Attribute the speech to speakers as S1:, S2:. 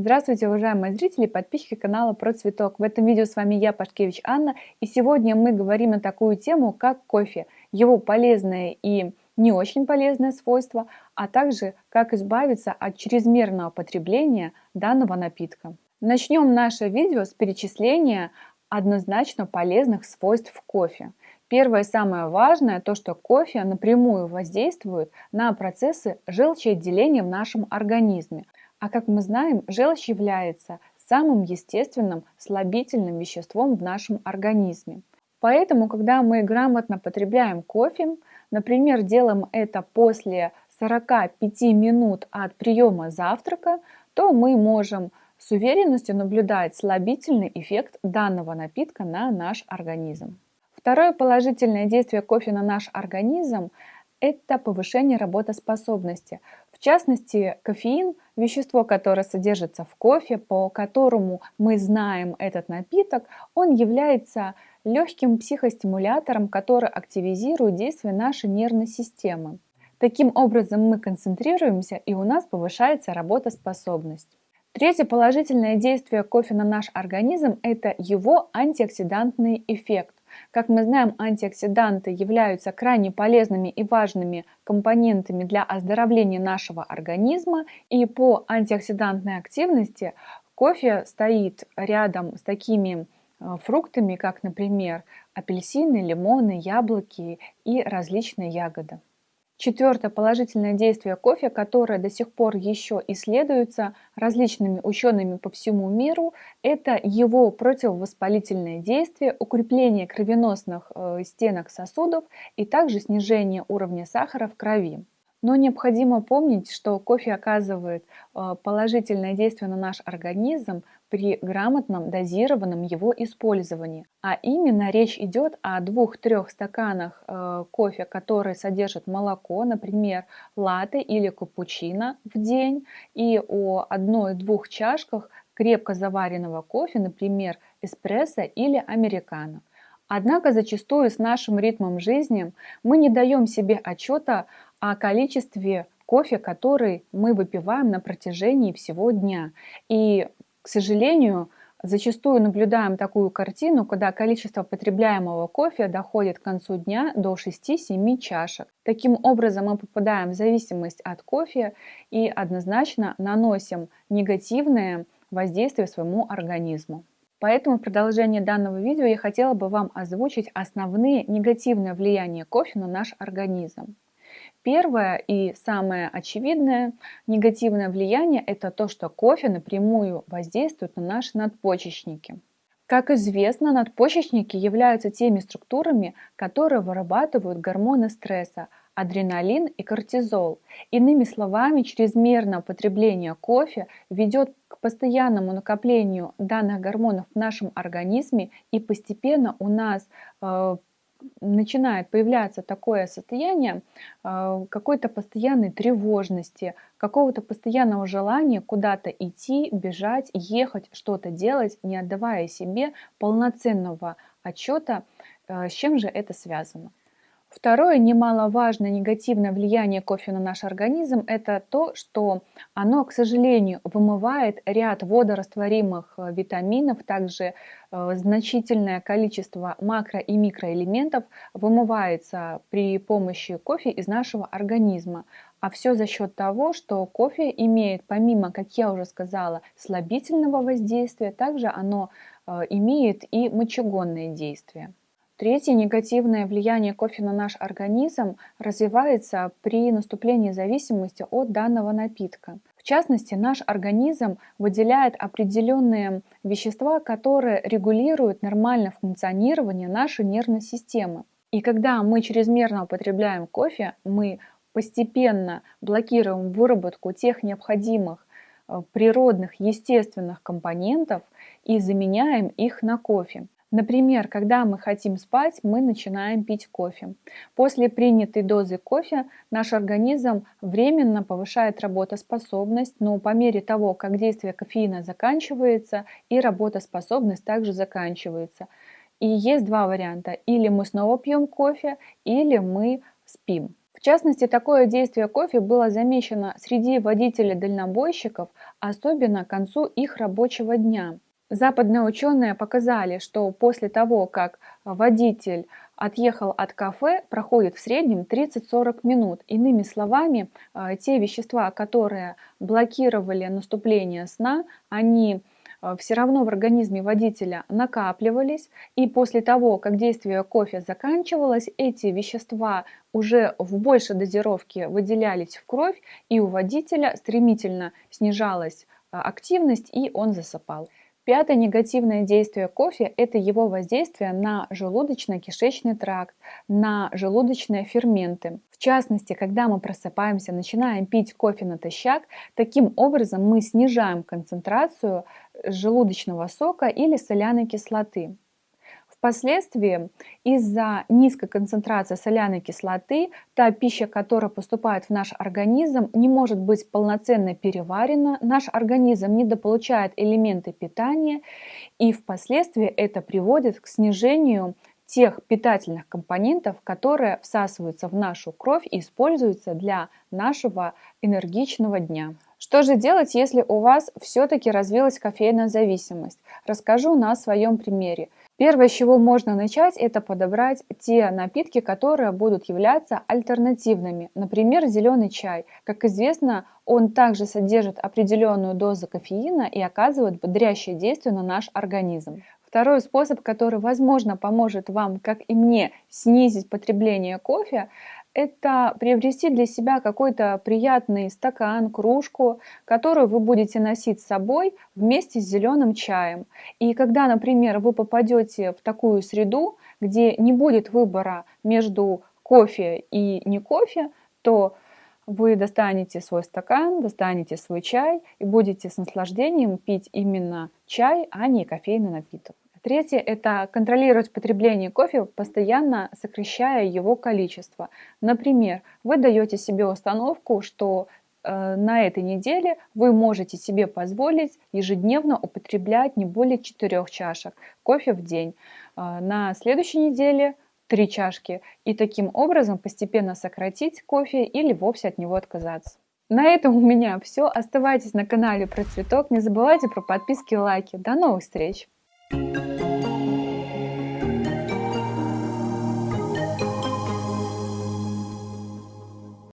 S1: Здравствуйте, уважаемые зрители и подписчики канала Про Цветок. В этом видео с вами я, Пашкевич Анна, и сегодня мы говорим на такую тему, как кофе, его полезные и не очень полезные свойства, а также как избавиться от чрезмерного потребления данного напитка. Начнем наше видео с перечисления однозначно полезных свойств кофе. Первое самое важное, то что кофе напрямую воздействует на процессы желчеотделения в нашем организме. А как мы знаем, желчь является самым естественным слабительным веществом в нашем организме. Поэтому, когда мы грамотно потребляем кофе, например, делаем это после 45 минут от приема завтрака, то мы можем с уверенностью наблюдать слабительный эффект данного напитка на наш организм. Второе положительное действие кофе на наш организм – это повышение работоспособности. В частности, кофеин – вещество, которое содержится в кофе, по которому мы знаем этот напиток, он является легким психостимулятором, который активизирует действие нашей нервной системы. Таким образом мы концентрируемся и у нас повышается работоспособность. Третье положительное действие кофе на наш организм – это его антиоксидантный эффект. Как мы знаем, антиоксиданты являются крайне полезными и важными компонентами для оздоровления нашего организма, и по антиоксидантной активности кофе стоит рядом с такими э, фруктами, как, например, апельсины, лимоны, яблоки и различные ягоды. Четвертое положительное действие кофе, которое до сих пор еще исследуется различными учеными по всему миру, это его противовоспалительное действие, укрепление кровеносных э, стенок сосудов и также снижение уровня сахара в крови. Но необходимо помнить, что кофе оказывает э, положительное действие на наш организм при грамотном дозированном его использовании. А именно речь идет о двух-трех стаканах э, кофе, которые содержат молоко, например, латте или капучино в день, и о одной-двух чашках крепко заваренного кофе, например, эспрессо или американо. Однако зачастую с нашим ритмом жизни мы не даем себе отчета о количестве кофе, который мы выпиваем на протяжении всего дня. И, к сожалению, зачастую наблюдаем такую картину, когда количество потребляемого кофе доходит к концу дня до 6-7 чашек. Таким образом мы попадаем в зависимость от кофе и однозначно наносим негативное воздействие своему организму. Поэтому в продолжении данного видео я хотела бы вам озвучить основные негативные влияния кофе на наш организм. Первое и самое очевидное негативное влияние – это то, что кофе напрямую воздействует на наши надпочечники. Как известно, надпочечники являются теми структурами, которые вырабатывают гормоны стресса – адреналин и кортизол. Иными словами, чрезмерное употребление кофе ведет к постоянному накоплению данных гормонов в нашем организме и постепенно у нас э, начинает появляться такое состояние э, какой-то постоянной тревожности, какого-то постоянного желания куда-то идти, бежать, ехать, что-то делать, не отдавая себе полноценного отчета, э, с чем же это связано. Второе немаловажное негативное влияние кофе на наш организм – это то, что оно, к сожалению, вымывает ряд водорастворимых э, витаминов, также э, значительное количество макро- и микроэлементов вымывается при помощи кофе из нашего организма. А все за счет того, что кофе имеет, помимо, как я уже сказала, слабительного воздействия, также оно э, имеет и мочегонное действие. Третье негативное влияние кофе на наш организм развивается при наступлении зависимости от данного напитка. В частности, наш организм выделяет определенные вещества, которые регулируют нормальное функционирование нашей нервной системы. И когда мы чрезмерно употребляем кофе, мы постепенно блокируем выработку тех необходимых э, природных, естественных компонентов и заменяем их на кофе. Например, когда мы хотим спать, мы начинаем пить кофе. После принятой дозы кофе наш организм временно повышает работоспособность, но по мере того, как действие кофеина заканчивается, и работоспособность также заканчивается. И есть два варианта. Или мы снова пьем кофе, или мы спим. В частности, такое действие кофе было замечено среди водителей-дальнобойщиков, особенно к концу их рабочего дня. Западные ученые показали, что после того, как водитель отъехал от кафе, проходит в среднем 30-40 минут. Иными словами, э, те вещества, которые блокировали наступление сна, они э, все равно в организме водителя накапливались, и после того, как действие кофе заканчивалось, эти вещества уже в большей дозировке выделялись в кровь, и у водителя стремительно снижалась э, активность, и он засыпал. Пятое негативное действие кофе – это его воздействие на желудочно-кишечный тракт, на желудочные ферменты. В частности, когда мы просыпаемся, начинаем пить кофе натощак, таким образом мы снижаем концентрацию желудочного сока или соляной кислоты. Впоследствии из-за низкой концентрации соляной кислоты та пища, которая поступает в наш организм, не может быть полноценно переварена, наш организм недополучает элементы питания, и впоследствии это приводит к снижению тех питательных компонентов, которые всасываются в нашу кровь и используются для нашего энергичного дня. Что же делать, если у вас все-таки развилась кофейная зависимость? Расскажу на своем примере. Первое, с чего можно начать, это подобрать те напитки, которые будут являться альтернативными. Например, зеленый чай. Как известно, он также содержит определенную дозу кофеина и оказывает бодрящее действие на наш организм. Второй способ, который, возможно, поможет вам, как и мне, снизить потребление кофе, это приобрести для себя какой-то приятный стакан, кружку, которую вы будете носить с собой вместе с зеленым чаем. И когда, например, вы попадете в такую среду, где не будет выбора между кофе и не кофе, то вы достанете свой стакан, достанете свой чай и будете с наслаждением пить именно чай, а не кофейный напиток. Третье – это контролировать потребление кофе, постоянно сокращая его количество. Например, вы даете себе установку, что э, на этой неделе вы можете себе позволить ежедневно употреблять не более 4 чашек кофе в день. Э, на следующей неделе 3 чашки. И таким образом постепенно сократить кофе или вовсе от него отказаться. На этом у меня все. Оставайтесь на канале про цветок. Не забывайте про подписки и лайки. До новых встреч!